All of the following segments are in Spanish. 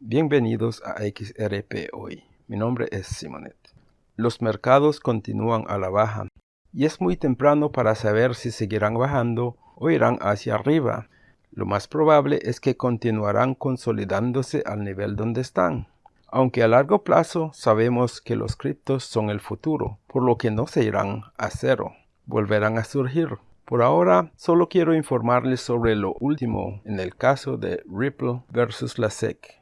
Bienvenidos a XRP Hoy. Mi nombre es Simonet. Los mercados continúan a la baja y es muy temprano para saber si seguirán bajando o irán hacia arriba. Lo más probable es que continuarán consolidándose al nivel donde están. Aunque a largo plazo sabemos que los criptos son el futuro, por lo que no se irán a cero, volverán a surgir. Por ahora, solo quiero informarles sobre lo último en el caso de Ripple versus la SEC.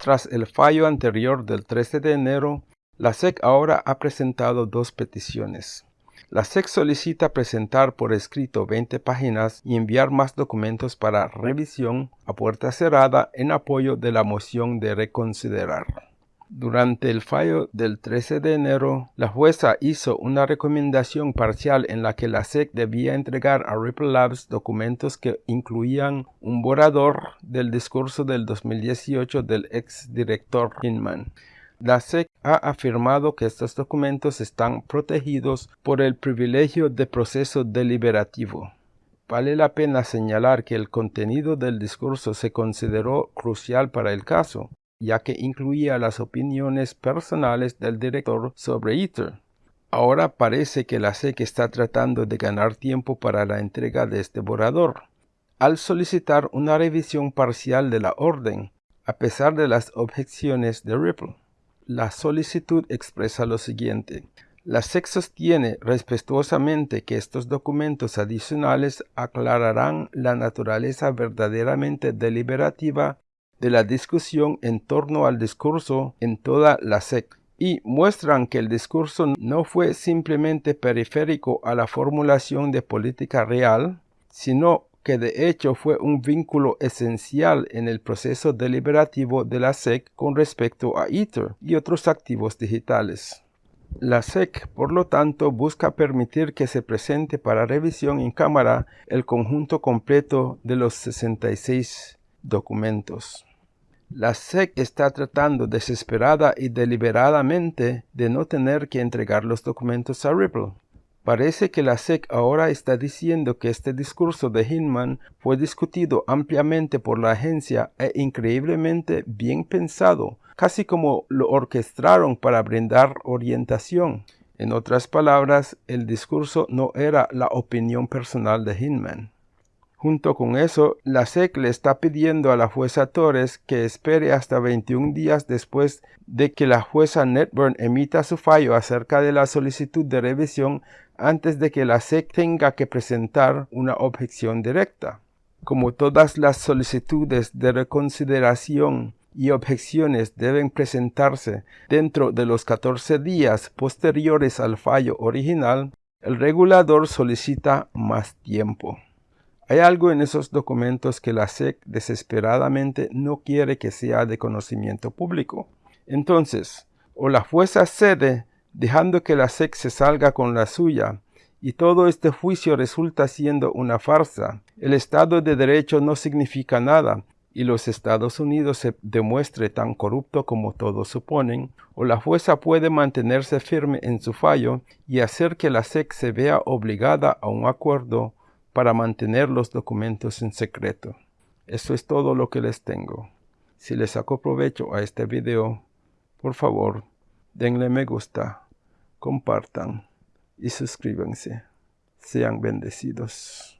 Tras el fallo anterior del 13 de enero, la SEC ahora ha presentado dos peticiones. La SEC solicita presentar por escrito 20 páginas y enviar más documentos para revisión a puerta cerrada en apoyo de la moción de reconsiderar. Durante el fallo del 13 de enero, la jueza hizo una recomendación parcial en la que la SEC debía entregar a Ripple Labs documentos que incluían un borrador del discurso del 2018 del ex director Hinman. La SEC ha afirmado que estos documentos están protegidos por el privilegio de proceso deliberativo. Vale la pena señalar que el contenido del discurso se consideró crucial para el caso, ya que incluía las opiniones personales del director sobre Ether. Ahora parece que la SEC está tratando de ganar tiempo para la entrega de este borrador, al solicitar una revisión parcial de la orden, a pesar de las objeciones de Ripple. La solicitud expresa lo siguiente. La SEC sostiene respetuosamente que estos documentos adicionales aclararán la naturaleza verdaderamente deliberativa de la discusión en torno al discurso en toda la SEC y muestran que el discurso no fue simplemente periférico a la formulación de política real, sino que de hecho fue un vínculo esencial en el proceso deliberativo de la SEC con respecto a Ether y otros activos digitales. La SEC, por lo tanto, busca permitir que se presente para revisión en cámara el conjunto completo de los 66 documentos. La SEC está tratando desesperada y deliberadamente de no tener que entregar los documentos a Ripple. Parece que la SEC ahora está diciendo que este discurso de Hinman fue discutido ampliamente por la agencia e increíblemente bien pensado, casi como lo orquestaron para brindar orientación. En otras palabras, el discurso no era la opinión personal de Hinman. Junto con eso, la SEC le está pidiendo a la jueza Torres que espere hasta 21 días después de que la jueza Netburn emita su fallo acerca de la solicitud de revisión antes de que la SEC tenga que presentar una objeción directa. Como todas las solicitudes de reconsideración y objeciones deben presentarse dentro de los 14 días posteriores al fallo original, el regulador solicita más tiempo. Hay algo en esos documentos que la SEC desesperadamente no quiere que sea de conocimiento público. Entonces, o la jueza cede dejando que la SEC se salga con la suya, y todo este juicio resulta siendo una farsa. El Estado de Derecho no significa nada, y los Estados Unidos se demuestre tan corrupto como todos suponen, o la jueza puede mantenerse firme en su fallo y hacer que la SEC se vea obligada a un acuerdo para mantener los documentos en secreto. Eso es todo lo que les tengo. Si les saco provecho a este video, por favor, denle me gusta, compartan y suscríbanse. Sean bendecidos.